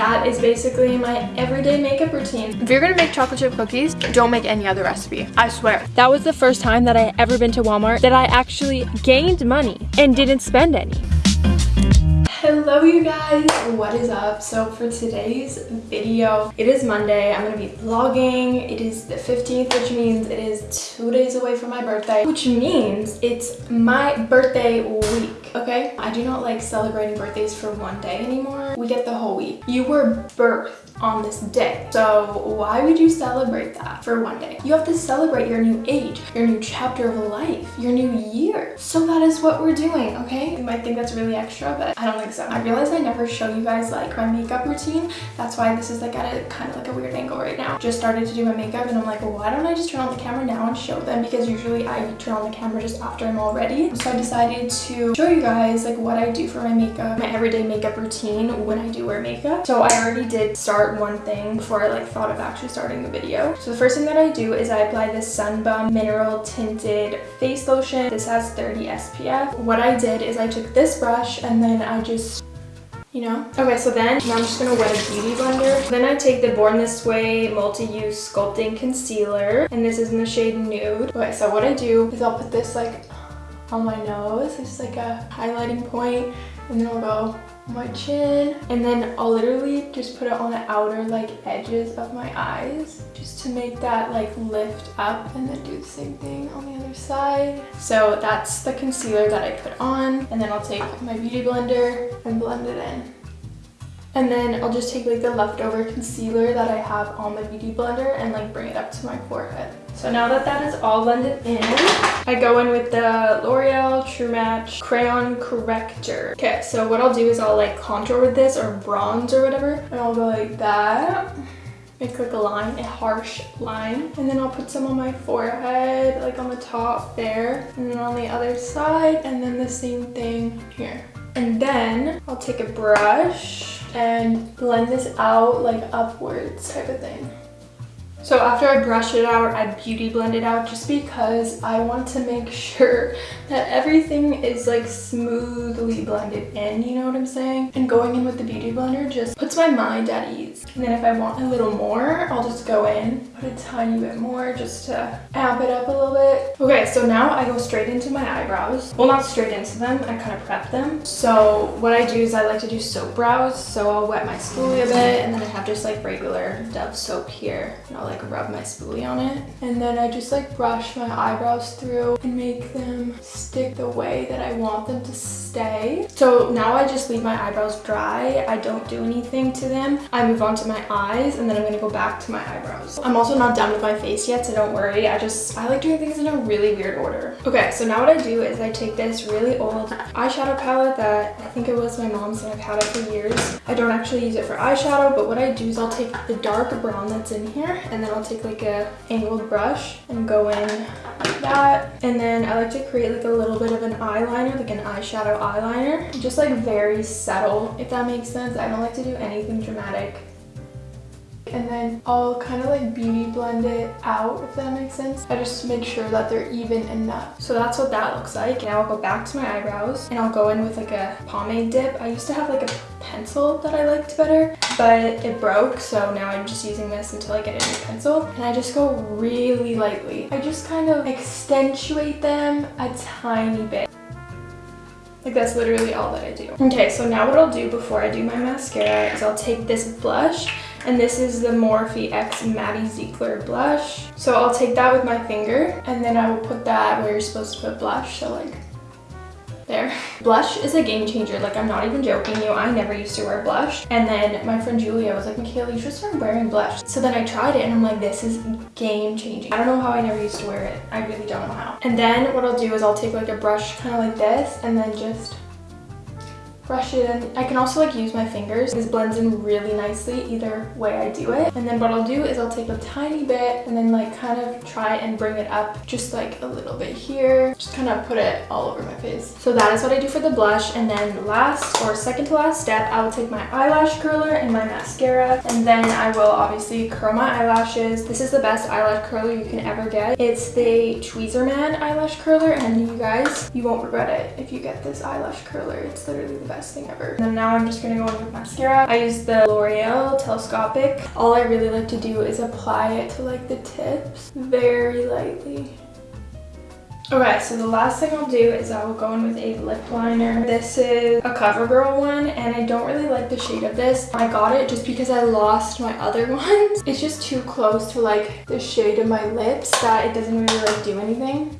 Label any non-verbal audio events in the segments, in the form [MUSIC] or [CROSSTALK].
that is basically my everyday makeup routine. If you're gonna make chocolate chip cookies, don't make any other recipe. I swear. That was the first time that I ever been to Walmart that I actually gained money and didn't spend any. Hello you guys, what is up? So for today's video, it is Monday, I'm gonna be vlogging. It is the 15th, which means it is two days away from my birthday, which means it's my birthday week, okay? I do not like celebrating birthdays for one day anymore. We get the whole week. You were birthed on this day. So why would you celebrate that for one day? You have to celebrate your new age, your new chapter of life, your new year. So that is what we're doing, okay? You might think that's really extra, but I don't think I realize I never show you guys like my makeup routine. That's why this is like at a kind of like a weird angle right now. Just started to do my makeup and I'm like, why don't I just turn on the camera now and show them? Because usually I turn on the camera just after I'm all ready. So I decided to show you guys like what I do for my makeup, my everyday makeup routine when I do wear makeup. So I already did start one thing before I like thought of actually starting the video. So the first thing that I do is I apply this Sun Bum Mineral Tinted Face Lotion. This has 30 SPF. What I did is I took this brush and then I just you know? Okay, so then I'm just gonna wet a beauty blender. Then I take the Born This Way Multi-Use Sculpting Concealer, and this is in the shade Nude. Okay, so what I do is I'll put this like on my nose. It's like a highlighting point, and then I'll go my chin and then I'll literally just put it on the outer like edges of my eyes just to make that like lift up and then do the same thing on the other side so that's the concealer that I put on and then I'll take my beauty blender and blend it in and then I'll just take like the leftover concealer that I have on my beauty blender and like bring it up to my forehead. So now that that is all blended in, I go in with the L'Oreal True Match Crayon Corrector. Okay, so what I'll do is I'll like contour with this or bronze or whatever. And I'll go like that. Make like a line, a harsh line. And then I'll put some on my forehead, like on the top there. And then on the other side, and then the same thing here. And then I'll take a brush and blend this out like upwards type of thing. So after I brush it out, I beauty blend it out just because I want to make [LAUGHS] sure that everything is like smoothly blended in, you know what I'm saying? And going in with the beauty blender just puts my mind at ease. And then if I want a little more, I'll just go in, a tiny bit more just to amp it up a little bit. Okay, so now I go straight into my eyebrows. Well, not straight into them, I kind of prep them. So what I do is I like to do soap brows. So I'll wet my spoolie a bit and then I have just like regular Dove soap here. And I'll like rub my spoolie on it. And then I just like brush my eyebrows through and make them stick the way that I want them to stay. So now I just leave my eyebrows dry. I don't do anything to them. I move on to my eyes and then I'm gonna go back to my eyebrows. I'm also not done with my face yet, so don't worry. I just, I like doing things in a really weird order. Okay, so now what I do is I take this really old eyeshadow palette that I think it was my mom's and I've had it for years. I don't actually use it for eyeshadow, but what I do is I'll take the dark brown that's in here and then then I'll take like a angled brush and go in like that. And then I like to create like a little bit of an eyeliner, like an eyeshadow eyeliner. Just like very subtle, if that makes sense. I don't like to do anything dramatic and then I'll kind of like beauty blend it out if that makes sense. I just make sure that they're even enough. So that's what that looks like. Now I'll go back to my eyebrows and I'll go in with like a pomade dip. I used to have like a pencil that I liked better, but it broke. So now I'm just using this until I get a new pencil. And I just go really lightly. I just kind of accentuate them a tiny bit. Like that's literally all that I do. Okay, so now what I'll do before I do my mascara is I'll take this blush and this is the Morphe X Maddie Ziegler blush. So I'll take that with my finger and then I will put that where you're supposed to put blush. So like there. Blush is a game changer. Like, I'm not even joking you. I never used to wear blush. And then my friend Julia was like, Michaela, you should start wearing blush. So then I tried it and I'm like, this is game changing. I don't know how I never used to wear it. I really don't know how. And then what I'll do is I'll take like a brush kind of like this and then just brush it in. I can also like use my fingers. This blends in really nicely either way I do it. And then what I'll do is I'll take a tiny bit and then like kind of try and bring it up just like a little bit here. Just kind of put it all over my face. So that is what I do for the blush. And then last or second to last step, I will take my eyelash curler and my mascara. And then I will obviously curl my eyelashes. This is the best eyelash curler you can ever get. It's the Tweezerman eyelash curler. And you guys, you won't regret it if you get this eyelash curler. It's literally the best best thing ever. And now I'm just gonna go in with mascara. I use the L'Oreal Telescopic. All I really like to do is apply it to like the tips very lightly. Okay, so the last thing I'll do is I will go in with a lip liner. This is a CoverGirl one, and I don't really like the shade of this. I got it just because I lost my other [LAUGHS] ones. It's just too close to like the shade of my lips that it doesn't really like do anything.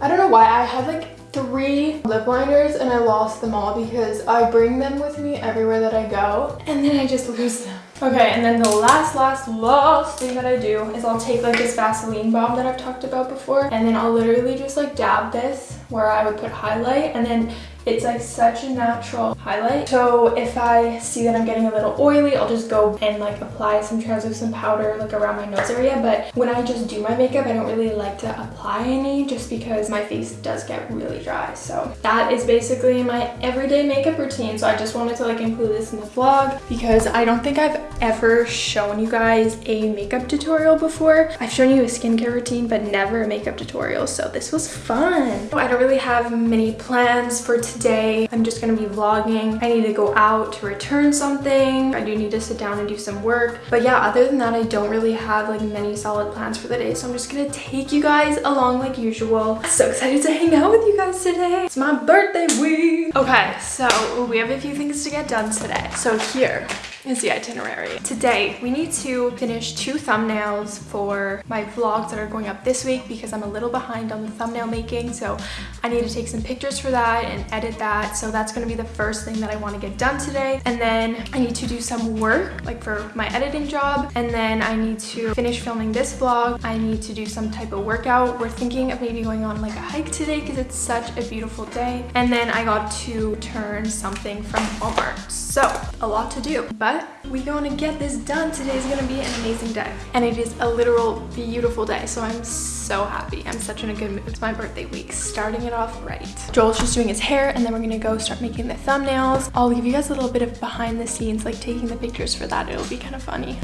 I don't know why. I had like three lip liners and I lost them all because I bring them with me everywhere that I go and then I just lose them. Okay, and then the last, last, last thing that I do is I'll take like this Vaseline balm that I've talked about before and then I'll literally just like dab this where I would put highlight and then it's like such a natural highlight. So if I see that I'm getting a little oily, I'll just go and like apply some translucent powder like around my nose area. But when I just do my makeup, I don't really like to apply any just because my face does get really dry. So that is basically my everyday makeup routine. So I just wanted to like include this in the vlog because I don't think I've ever shown you guys a makeup tutorial before. I've shown you a skincare routine, but never a makeup tutorial. So this was fun. I don't really have many plans for today. I'm just gonna be vlogging. I need to go out to return something. I do need to sit down and do some work. But yeah, other than that, I don't really have like many solid plans for the day. So I'm just gonna take you guys along like usual. So excited to hang out with you guys today. It's my birthday week. Okay, so we have a few things to get done today. So here is the itinerary. Today, we need to finish two thumbnails for my vlogs that are going up this week because I'm a little behind on the thumbnail making. So I need to take some pictures for that and edit that. So that's gonna be the first thing that I wanna get done today. And then I need to do some work like for my editing job. And then I need to finish filming this vlog. I need to do some type of workout. We're thinking of maybe going on like a hike today because it's such a beautiful day. And then I got to turn something from Walmart. So a lot to do, but we gonna get this done. Today is gonna be an amazing day. And it is a literal beautiful day. So I'm so happy. I'm such in a good mood. It's my birthday week, starting it off right. Joel's just doing his hair and then we're gonna go start making the thumbnails. I'll give you guys a little bit of behind the scenes, like taking the pictures for that. It'll be kind of funny.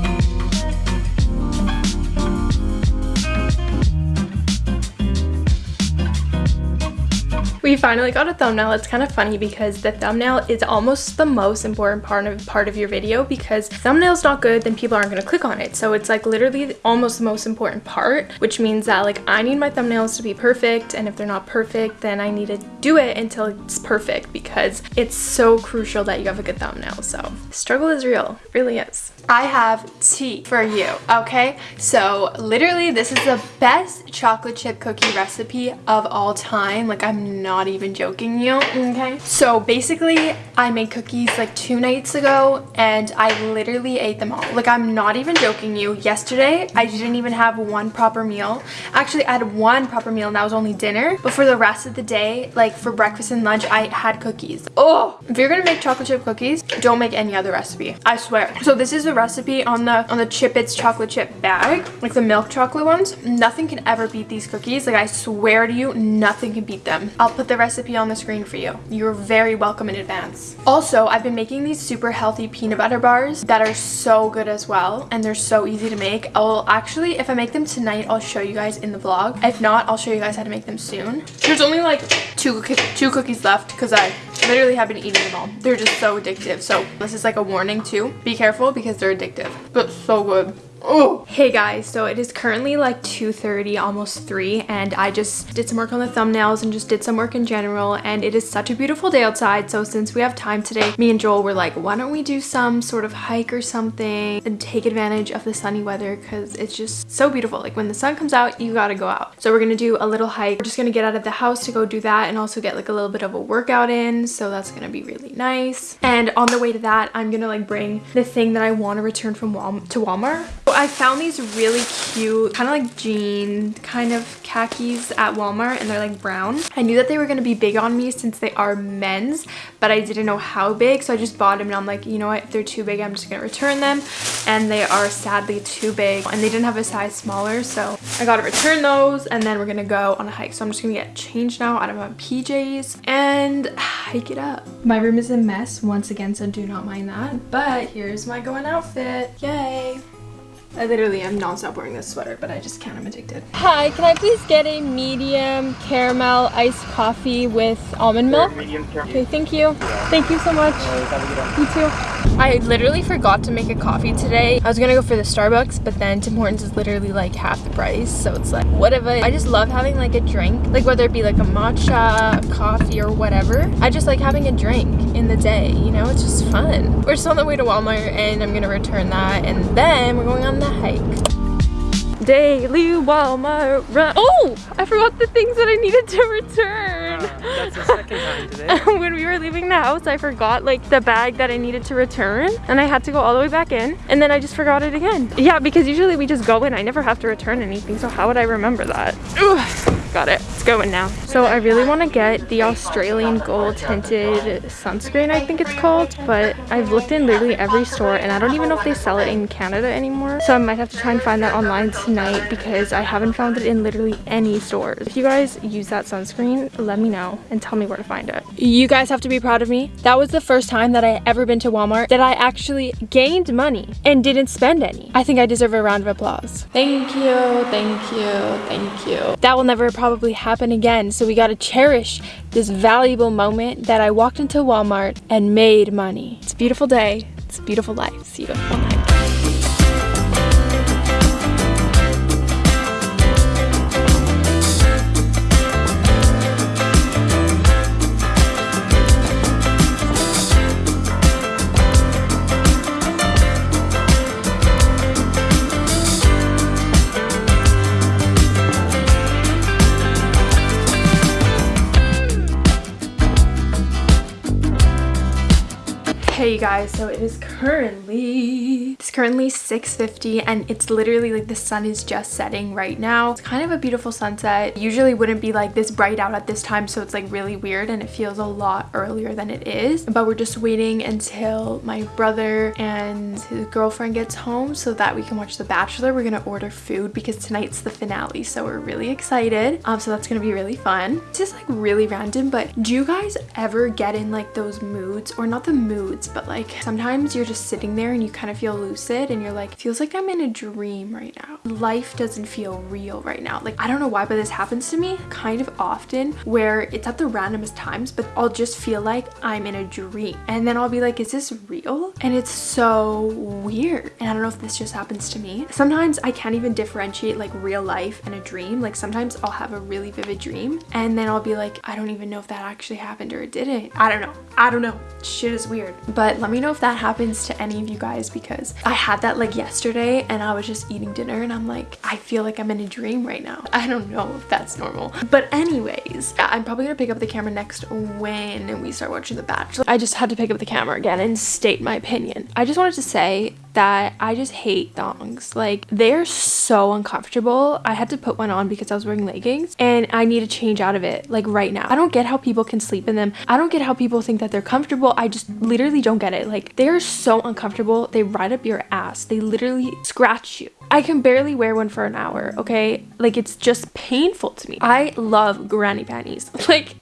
We finally got a thumbnail. It's kind of funny because the thumbnail is almost the most important part of part of your video because thumbnail's not good, then people aren't going to click on it. So it's like literally almost the most important part, which means that like I need my thumbnails to be perfect. And if they're not perfect, then I need to do it until it's perfect because it's so crucial that you have a good thumbnail. So struggle is real, it really is. I have tea for you, okay? So literally this is the best chocolate chip cookie recipe of all time. Like I'm not even joking you, okay? So basically I made cookies like two nights ago and I literally ate them all. Like I'm not even joking you. Yesterday I didn't even have one proper meal. Actually I had one proper meal and that was only dinner. But for the rest of the day, like for breakfast and lunch, I had cookies. Oh, if you're gonna make chocolate chip cookies, don't make any other recipe. I swear. So this is the recipe on the on the Chipits chocolate chip bag, like the milk chocolate ones. Nothing can ever beat these cookies. Like I swear to you, nothing can beat them. I'll put the recipe on the screen for you. You're very welcome in advance. Also, I've been making these super healthy peanut butter bars that are so good as well, and they're so easy to make. I'll actually, if I make them tonight, I'll show you guys in the vlog. If not, I'll show you guys how to make them soon. There's only like two, two cookies left because I literally have been eating them all. They're just so addictive. So this is like a warning too. Be careful because they're addictive, but so good. Oh. Hey guys, so it is currently like 2.30, almost 3, and I just did some work on the thumbnails and just did some work in general, and it is such a beautiful day outside, so since we have time today, me and Joel were like, why don't we do some sort of hike or something and take advantage of the sunny weather because it's just so beautiful. Like when the sun comes out, you gotta go out. So we're gonna do a little hike. We're just gonna get out of the house to go do that and also get like a little bit of a workout in, so that's gonna be really nice. And on the way to that, I'm gonna like bring the thing that I want to return from Wal to Walmart. I found these really cute, kind of like jean kind of khakis at Walmart and they're like brown. I knew that they were going to be big on me since they are men's, but I didn't know how big. So I just bought them and I'm like, you know what, if they're too big, I'm just going to return them. And they are sadly too big and they didn't have a size smaller. So I got to return those and then we're going to go on a hike. So I'm just going to get changed now out of my PJs and [SIGHS] hike it up. My room is a mess once again, so do not mind that. But here's my going outfit. Yay. I literally am non-stop wearing this sweater, but I just can't. I'm addicted. Hi, can I please get a medium caramel iced coffee with almond milk? Medium caramel. Okay, thank you. Thank you so much. You too. I literally forgot to make a coffee today. I was gonna go for the Starbucks, but then Tim Hortons is literally like half the price, so it's like whatever. I just love having like a drink, like whether it be like a matcha, a coffee, or whatever. I just like having a drink in the day, you know? It's just fun. We're still on the way to Walmart, and I'm gonna return that, and then we're going on the hike. Daily Walmart run. Oh, I forgot the things that I needed to return. That's the second time today. [LAUGHS] when we were leaving the house, I forgot like the bag that I needed to return and I had to go all the way back in and then I just forgot it again. Yeah, because usually we just go in. I never have to return anything. So how would I remember that? Ugh got it. It's going now. So I really want to get the Australian gold tinted sunscreen, I think it's called. But I've looked in literally every store and I don't even know if they sell it in Canada anymore. So I might have to try and find that online tonight because I haven't found it in literally any stores. If you guys use that sunscreen, let me know and tell me where to find it. You guys have to be proud of me. That was the first time that I ever been to Walmart that I actually gained money and didn't spend any. I think I deserve a round of applause. Thank you, thank you, thank you. That will never probably probably happen again. So we got to cherish this valuable moment that I walked into Walmart and made money. It's a beautiful day. It's a beautiful life. See you night. Guys, so it is currently, currently 6.50 and it's literally like the sun is just setting right now. It's kind of a beautiful sunset. Usually wouldn't be like this bright out at this time so it's like really weird and it feels a lot earlier than it is. But we're just waiting until my brother and his girlfriend gets home so that we can watch The Bachelor. We're gonna order food because tonight's the finale so we're really excited. Um, so that's gonna be really fun. It's just like really random but do you guys ever get in like those moods or not the moods but like sometimes you're just sitting there and you kind of feel and you're like feels like i'm in a dream right now. Life doesn't feel real right now. Like i don't know why but this happens to me kind of often where it's at the randomest times but i'll just feel like i'm in a dream. And then i'll be like is this real? And it's so weird. And i don't know if this just happens to me. Sometimes i can't even differentiate like real life and a dream. Like sometimes i'll have a really vivid dream and then i'll be like i don't even know if that actually happened or it. Didn't i don't know. I don't know. Shit is weird. But let me know if that happens to any of you guys because I had that like yesterday and I was just eating dinner and I'm like, I feel like I'm in a dream right now. [LAUGHS] I don't know if that's normal. But anyways, I'm probably gonna pick up the camera next when we start watching The Bachelor. I just had to pick up the camera again and state my opinion. I just wanted to say that I just hate thongs. Like they're so uncomfortable. I had to put one on because I was wearing leggings and I need to change out of it like right now. I don't get how people can sleep in them. I don't get how people think that they're comfortable. I just literally don't get it. Like they're so uncomfortable. They ride up your ass. They literally scratch you. I can barely wear one for an hour, okay? Like it's just painful to me. I love granny panties. [LAUGHS] Like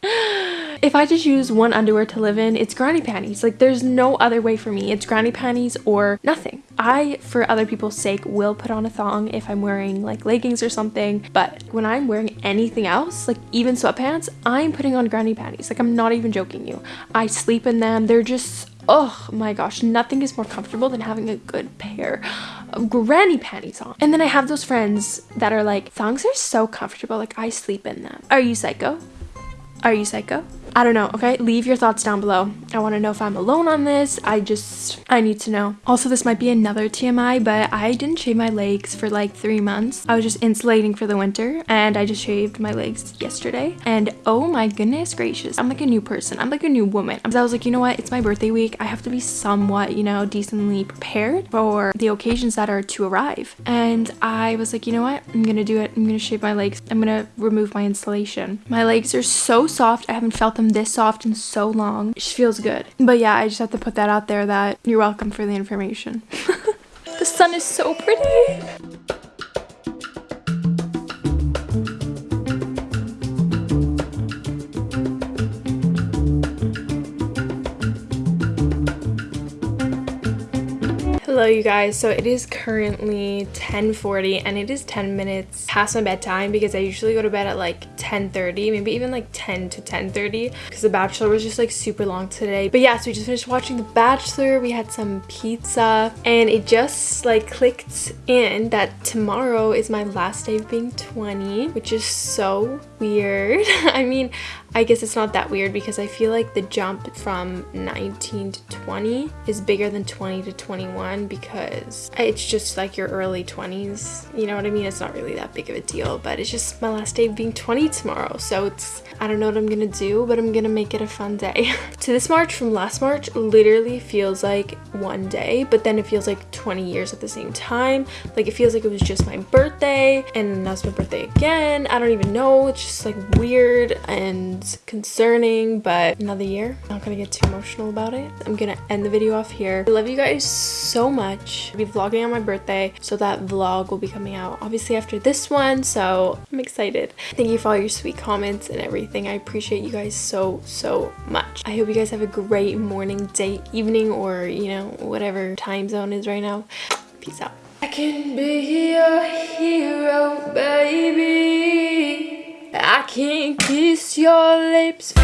if I just use one underwear to live in, it's granny panties. Like there's no other way for me. It's granny panties or nothing. I, for other people's sake, will put on a thong if I'm wearing like leggings or something. But when I'm wearing anything else, like even sweatpants, I'm putting on granny panties. Like I'm not even joking you. I sleep in them. They're just oh my gosh nothing is more comfortable than having a good pair of granny panties on and then i have those friends that are like thongs are so comfortable like i sleep in them are you psycho are you psycho I don't know, okay? Leave your thoughts down below. I want to know if I'm alone on this. I just, I need to know. Also, this might be another TMI, but I didn't shave my legs for like three months. I was just insulating for the winter and I just shaved my legs yesterday. And oh my goodness gracious, I'm like a new person. I'm like a new woman. I was like, you know what? It's my birthday week. I have to be somewhat, you know, decently prepared for the occasions that are to arrive. And I was like, you know what? I'm gonna do it. I'm gonna shave my legs. I'm gonna remove my insulation. My legs are so soft. I haven't felt them this soft and so long. It just feels good. But yeah, I just have to put that out there that you're welcome for the information. [LAUGHS] the sun is so pretty. Hello you guys, so it is currently 10.40 and it is 10 minutes past my bedtime because I usually go to bed at like 10.30, maybe even like 10 to 10.30 because The Bachelor was just like super long today. But yeah, so we just finished watching The Bachelor, we had some pizza and it just like clicked in that tomorrow is my last day of being 20, which is so weird. [LAUGHS] I mean, I guess it's not that weird because I feel like the jump from 19 to 20 is bigger than 20 to 21 because it's just like your early 20s. You know what I mean? It's not really that big of a deal, but it's just my last day being 20 tomorrow. So it's, I don't know what I'm gonna do, but I'm gonna make it a fun day. [LAUGHS] to this March from last March literally feels like one day, but then it feels like 20 years at the same time. Like it feels like it was just my birthday and that's my birthday again. I don't even know. It's just like weird and concerning, but another year. I'm not gonna get too emotional about it. I'm gonna end the video off here. I love you guys so much. I'll be vlogging on my birthday, so that vlog will be coming out obviously after this one, so I'm excited. Thank you for all your sweet comments and everything. I appreciate you guys so, so much. I hope you guys have a great morning, day, evening, or, you know, whatever time zone is right now. Peace out. I can be your hero, baby. I can't kiss your lips.